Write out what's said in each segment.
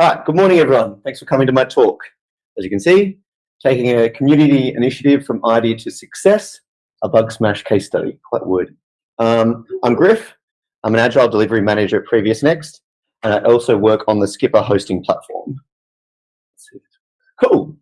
All right, good morning, everyone. Thanks for coming to my talk. As you can see, taking a community initiative from idea to success, a bug smash case study, quite wordy. Um, I'm Griff. I'm an agile delivery manager at PreviousNext, and I also work on the Skpr hosting platform. Cool.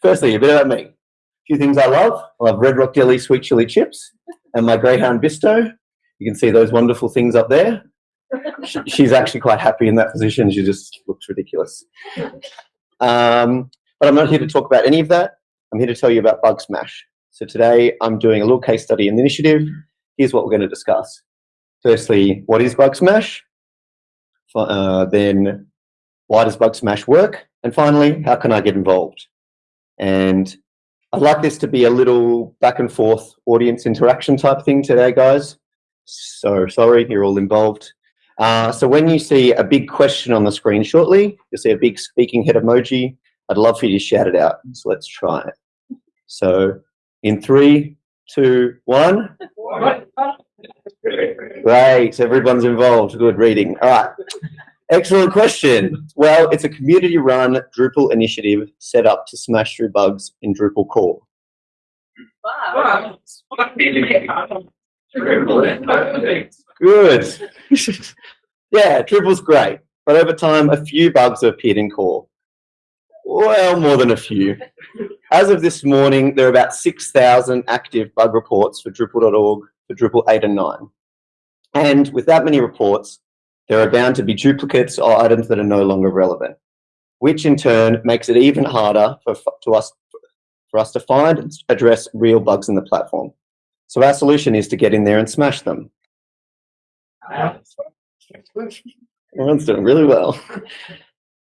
Firstly, a bit about me. A few things I love. I love Red Rock Deli sweet chili chips and my Greyhound Bisto. You can see those wonderful things up there she's actually quite happy in that position. She just looks ridiculous. Um, but I'm not here to talk about any of that. I'm here to tell you about Bug Smash. So today I'm doing a little case study in the initiative. Here's what we're going to discuss. Firstly, what is Bug Smash? Uh, then why does Bug Smash work? And finally, how can I get involved? And I'd like this to be a little back and forth audience interaction type thing today, guys. So sorry, you're all involved. Uh, so when you see a big question on the screen shortly, you'll see a big speaking head emoji. I'd love for you to shout it out. So let's try it. So in three, two, one. Great, everyone's involved. Good reading. All right. Excellent question. Well, it's a community-run Drupal initiative set up to smash through bugs in Drupal core. Wow. Good. yeah, Drupal's great, but over time, a few bugs have appeared in core. Well, more than a few. As of this morning, there are about 6,000 active bug reports for Drupal.org for Drupal 8 and 9. And with that many reports, there are bound to be duplicates or items that are no longer relevant, which in turn makes it even harder for, to us, for us to find and address real bugs in the platform. So our solution is to get in there and smash them. Everyone's doing really well.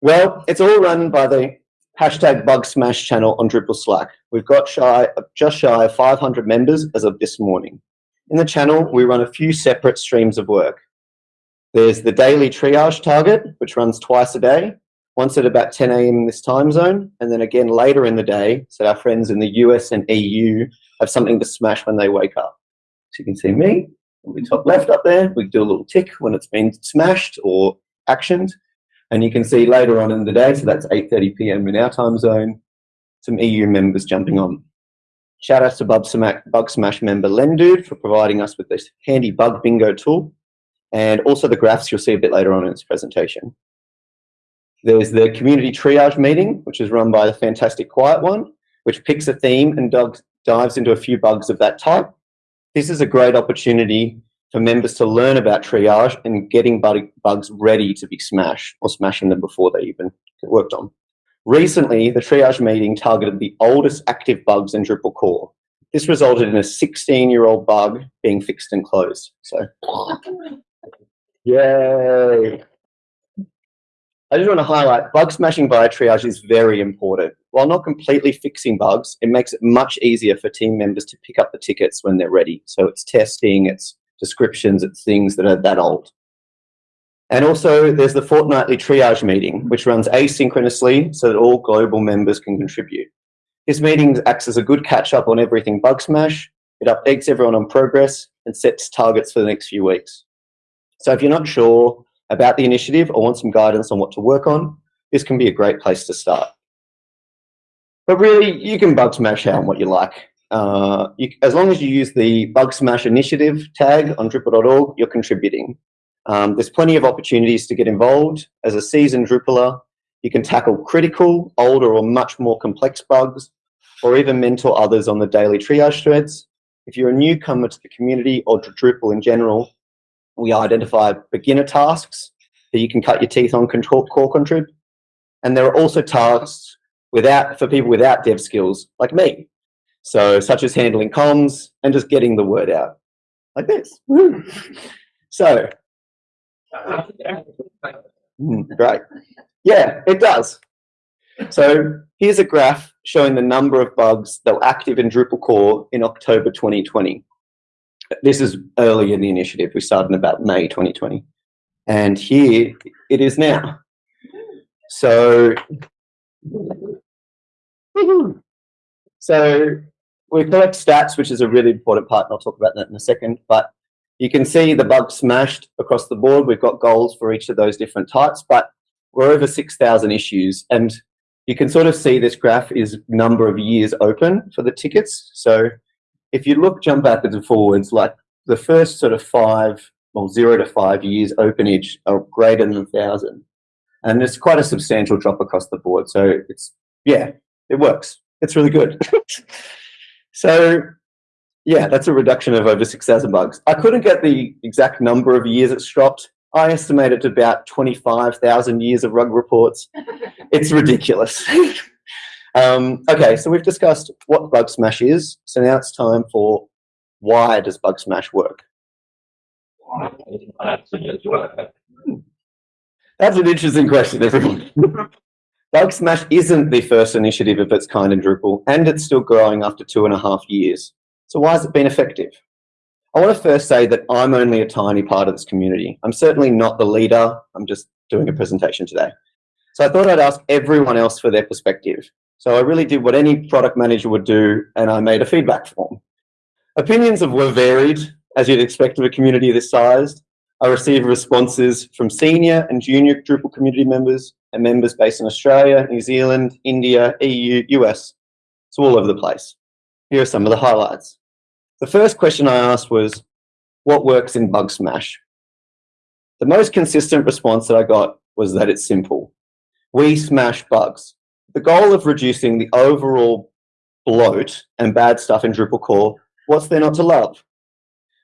Well, it's all run by the hashtag bug smash channel on Drupal Slack. We've got shy, just shy of 500 members as of this morning. In the channel, we run a few separate streams of work. There's the daily triage target, which runs twice a day, once at about 10 a.m. this time zone, and then again later in the day, so our friends in the US and EU have something to smash when they wake up. So you can see me, we top left up there, we do a little tick when it's been smashed or actioned. And you can see later on in the day, so that's 8.30 p.m. in our time zone, some EU members jumping on. Shout out to Bug Smash, Bug Smash member Lendude for providing us with this handy bug bingo tool. And also the graphs you'll see a bit later on in this presentation. There's the community triage meeting, which is run by the fantastic quietone, which picks a theme and dives into a few bugs of that type. This is a great opportunity for members to learn about triage and getting bugs ready to be smashed or smashing them before they even get worked on. Recently, the triage meeting targeted the oldest active bugs in Drupal core. This resulted in a 16-year-old bug being fixed and closed. So, yay! I just want to highlight bug smashing via triage is very important. While not completely fixing bugs, it makes it much easier for team members to pick up the tickets when they're ready. So it's testing, it's descriptions, it's things that are that old. And also there's the fortnightly triage meeting, which runs asynchronously so that all global members can contribute. This meeting acts as a good catch up on everything bug smash. It updates everyone on progress and sets targets for the next few weeks. So if you're not sure about the initiative or want some guidance on what to work on, this can be a great place to start. But really, you can bug smash out on what you like. Uh, you, as long as you use the bug smash initiative tag on Drupal.org, you're contributing. Um, there's plenty of opportunities to get involved. As a seasoned Drupaler, you can tackle critical, older, or much more complex bugs, or even mentor others on the daily triage threads. If you're a newcomer to the community or to Drupal in general, we identify beginner tasks that you can cut your teeth on control, core contrib. And there are also tasks without for people without dev skills like me. So such as handling comms and just getting the word out like this. So, mm, great. Yeah, it does. So here's a graph showing the number of bugs that were active in Drupal core in October 2020 this is early in the initiative. We started in about May 2020. And here it is now. So, so we collect stats, which is a really important part, and I'll talk about that in a second. But you can see the bugs smashed across the board. We've got goals for each of those different types, but we're over 6,000 issues and you can sort of see this graph is number of years open for the tickets. So if you look, jump backwards and forwards, like the first sort of five, well, zero to five years openage are greater than a thousand. And it's quite a substantial drop across the board. So it's, yeah, it works. It's really good. so yeah, that's a reduction of over 6,000 bugs. I couldn't get the exact number of years it's dropped. I estimate it to about 25,000 years of rug reports. it's ridiculous. um, okay, so we've discussed what Bug Smash is. So now it's time for why does Bug Smash work? That's an interesting question, everyone. Bug Smash isn't the first initiative of its kind in Drupal, and it's still growing after two and a half years. So why has it been effective? I want to first say that I'm only a tiny part of this community. I'm certainly not the leader. I'm just doing a presentation today. So I thought I'd ask everyone else for their perspective. So I really did what any product manager would do, and I made a feedback form. Opinions of were varied, as you'd expect of a community this sized. I received responses from senior and junior Drupal community members and members based in Australia, New Zealand, India, EU, US. It's all over the place. Here are some of the highlights. The first question I asked was, what works in Bug Smash? The most consistent response that I got was that it's simple. We smash bugs. The goal of reducing the overall bloat and bad stuff in Drupal core, what's there not to love?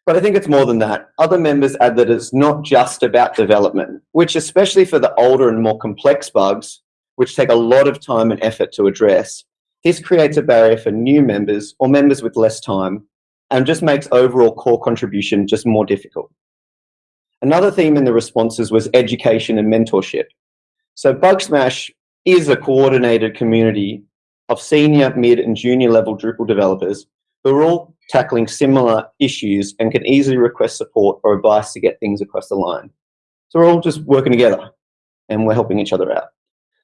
But I think it's more than that. Other members add that it's not just about development, which especially for the older and more complex bugs, which take a lot of time and effort to address, this creates a barrier for new members or members with less time and just makes overall core contribution just more difficult. Another theme in the responses was education and mentorship. So Bug Smash is a coordinated community of senior, mid and junior level Drupal developers who are all tackling similar issues and can easily request support or advice to get things across the line. So we're all just working together and we're helping each other out.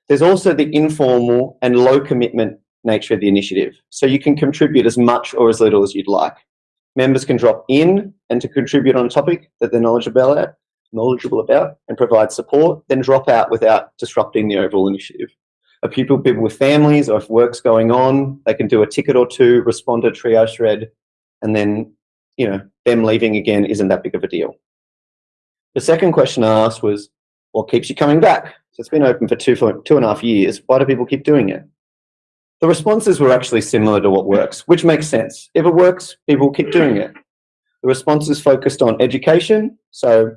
There's also the informal and low commitment nature of the initiative. So you can contribute as much or as little as you'd like. Members can drop in and to contribute on a topic that they're knowledgeable about, knowledgeable about and provide support, then drop out without disrupting the overall initiative. Are people, people with families or if work's going on, they can do a ticket or two, respond to triage thread, and then, you know, them leaving again isn't that big of a deal. The second question I asked was, what keeps you coming back? So it's been open for two, two and a half years. Why do people keep doing it? The responses were actually similar to what works, which makes sense. If it works, people keep doing it. The responses focused on education. So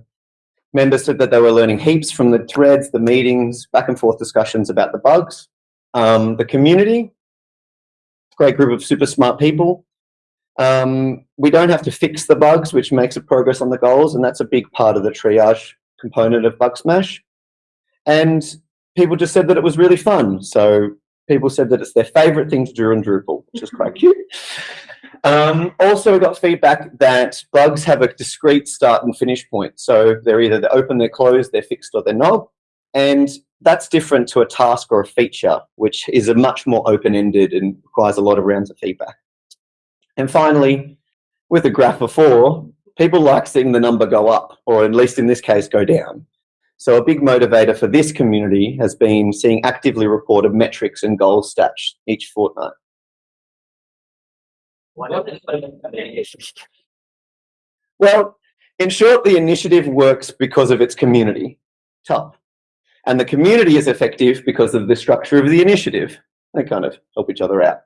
members said that they were learning heaps from the threads, the meetings, back and forth discussions about the bugs. Um, the community, great group of super smart people. Um, we don't have to fix the bugs, which makes a progress on the goals, and that's a big part of the triage component of Bug Smash. And people just said that it was really fun. So people said that it's their favorite thing to do in Drupal, which is quite cute. Um, also, we got feedback that bugs have a discrete start and finish point. So they're either they're open, they're closed, they're fixed, or they're not. And that's different to a task or a feature, which is a much more open-ended and requires a lot of rounds of feedback. And finally, with the graph before, people like seeing the number go up, or at least in this case, go down. So a big motivator for this community has been seeing actively reported metrics and goals stats each fortnight. Well, in short, the initiative works because of its community. Tough. And the community is effective because of the structure of the initiative. They kind of help each other out.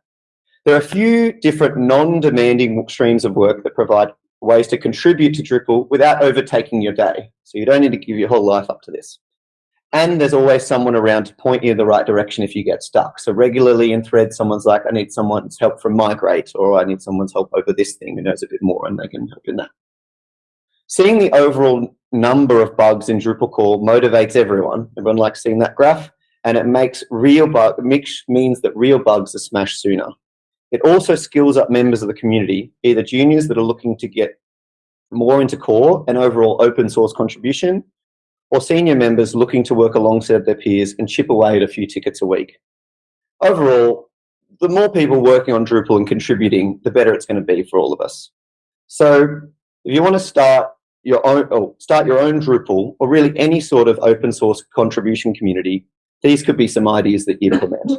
There are a few different non-demanding streams of work that provide ways to contribute to Drupal without overtaking your day. So you don't need to give your whole life up to this. And there's always someone around to point you in the right direction if you get stuck. So regularly in threads, someone's like, I need someone's help from migrate, or I need someone's help over this thing who knows a bit more, and they can help in that. Seeing the overall number of bugs in Drupal core motivates everyone. Everyone likes seeing that graph, and it makes real bug means that real bugs are smashed sooner. It also skills up members of the community, either juniors that are looking to get more into core and overall open source contribution, or senior members looking to work alongside their peers and chip away at a few tickets a week. Overall, the more people working on Drupal and contributing, the better it's going to be for all of us. So if you want to start your own, or start your own Drupal, or really any sort of open source contribution community, these could be some ideas that you implement.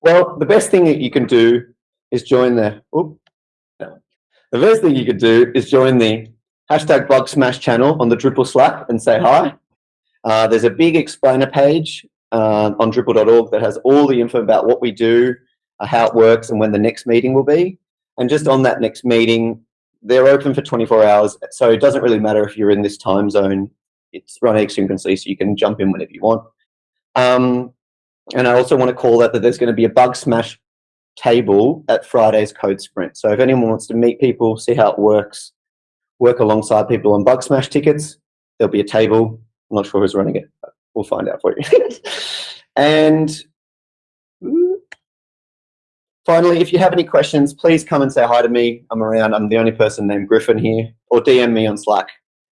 Well, the best thing that you can do is join the, oops, the first thing you could do is join the hashtag bug smash channel on the Drupal Slack and say hi. Uh, there's a big explainer page uh, on Drupal.org that has all the info about what we do, uh, how it works, and when the next meeting will be. And just on that next meeting, they're open for 24 hours, so it doesn't really matter if you're in this time zone. It's run asynchronously, so you can jump in whenever you want. Um, and I also want to call that that there's going to be a bug smash table at Friday's Code Sprint. So if anyone wants to meet people, see how it works, work alongside people on bug smash tickets, there'll be a table. I'm not sure who's running it, but we'll find out for you. and finally, if you have any questions, please come and say hi to me. I'm around. I'm the only person named Griffin here, or DM me on Slack.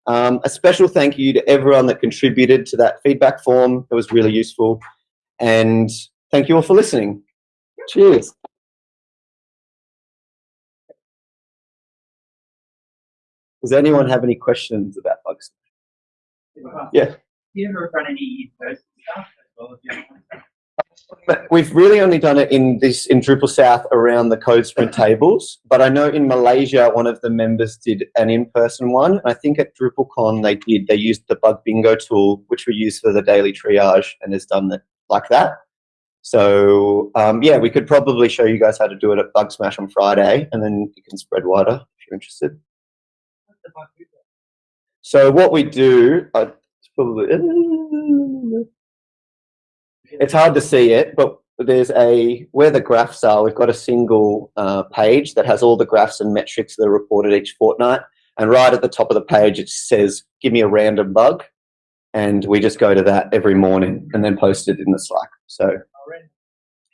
Um, a special thank you to everyone that contributed to that feedback form. It was really useful. And thank you all for listening. Cheers. Does anyone have any questions about bugs? Yeah. Do you ever run any in-person stuff as well as We've really only done it in this in DrupalSouth around the code sprint tables, but I know in Malaysia one of the members did an in-person one. I think at DrupalCon they did. They used the bug bingo tool, which we use for the daily triage, and has done it like that. So um, yeah, we could probably show you guys how to do it at Bug Smash on Friday, and then you can spread wider if you're interested. So what we do, it's hard to see it, but there's a where the graphs are. We've got a single uh, page that has all the graphs and metrics that are reported each fortnight, and right at the top of the page it says, "Give me a random bug," and we just go to that every morning and then post it in the Slack. So.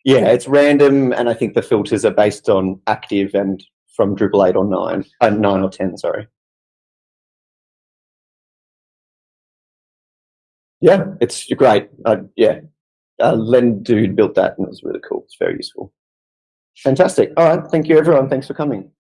Yeah, it's random, and I think the filters are based on active and from Drupal 8 or 9, uh, 9 or 10, sorry. Yeah, it's great. Uh, yeah, uh, Lendude built that and it was really cool. It's very useful. Fantastic. All right. Thank you, everyone. Thanks for coming.